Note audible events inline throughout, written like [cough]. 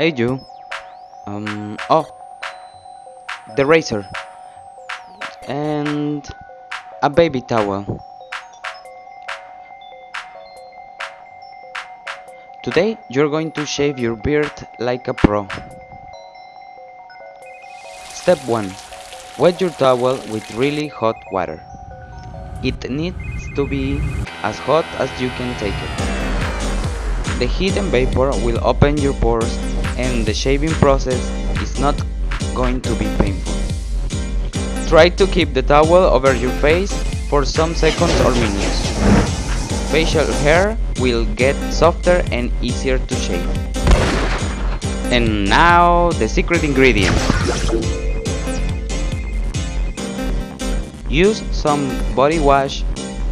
Hey you. Um oh. The razor. And a baby towel. Today you're going to shave your beard like a pro. Step 1. Wet your towel with really hot water. It needs to be as hot as you can take it. The heat and vapor will open your pores and the shaving process is not going to be painful. Try to keep the towel over your face for some seconds or minutes. Facial hair will get softer and easier to shave. And now the secret ingredient. Use some body wash,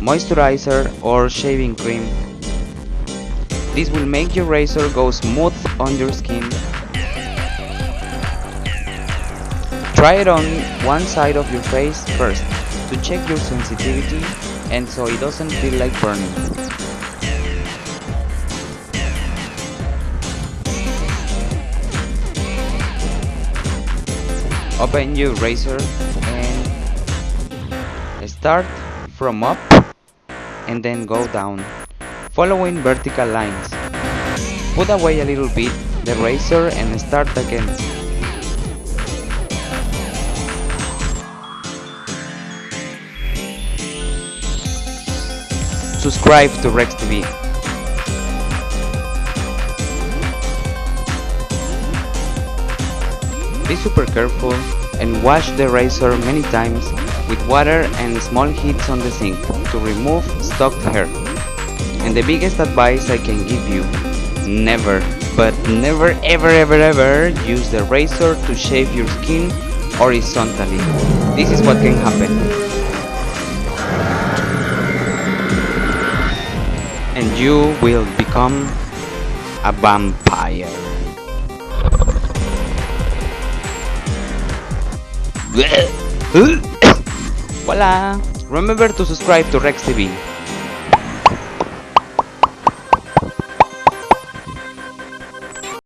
moisturizer or shaving cream. This will make your razor go smooth on your skin. Try it on one side of your face first to check your sensitivity and so it doesn't feel like burning. Open your razor and start from up and then go down, following vertical lines. Put away a little bit the razor and start again. Subscribe to Rex TV. Be super careful and wash the razor many times with water and small heats on the sink to remove stuck hair. And the biggest advice I can give you, never, but never ever ever ever use the razor to shave your skin horizontally. This is what can happen. And you will become a vampire. [coughs] Voila! Remember to subscribe to Rex TV.